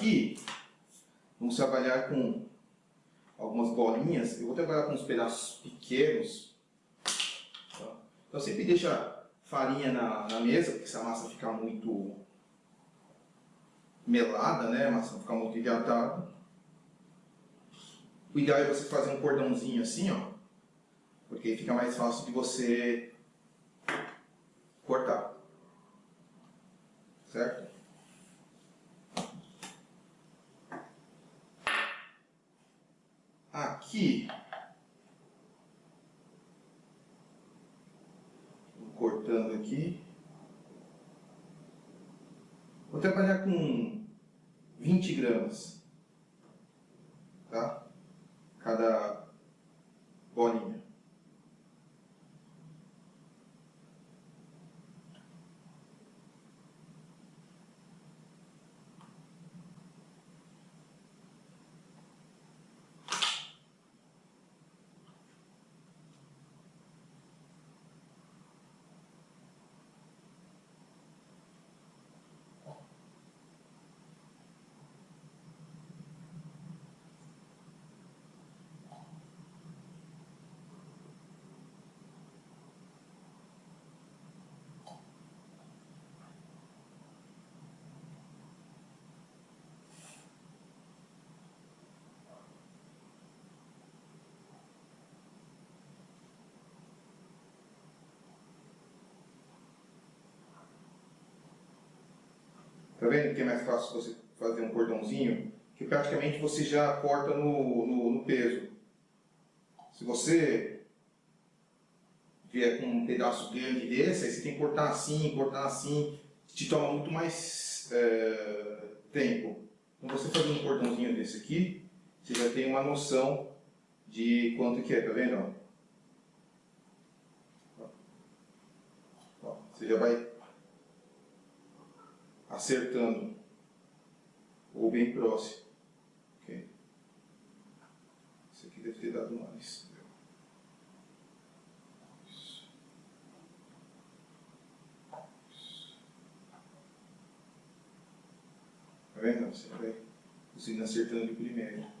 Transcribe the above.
Aqui, vamos trabalhar com algumas bolinhas. Eu vou trabalhar com uns pedaços pequenos. Então sempre deixa farinha na, na mesa, porque se a massa ficar muito melada, né? A massa ficar muito hidratada. O ideal é você fazer um cordãozinho assim, ó. Porque fica mais fácil de você cortar. Certo? Aqui. Cortando aqui. Vou trabalhar com 20 gramas. Tá? Cada bolinha. Tá vendo que é mais fácil você fazer um cordãozinho? Que praticamente você já corta no, no, no peso. Se você vier com um pedaço grande desse, aí você tem que cortar assim, cortar assim, te toma muito mais é, tempo. Então você fazendo um cordãozinho desse aqui, você já tem uma noção de quanto que é, tá vendo? Ó, você já vai acertando ou bem próximo. Okay? Isso aqui deve ter dado mais. Tá vendo? Você vai conseguindo acertando de primeiro.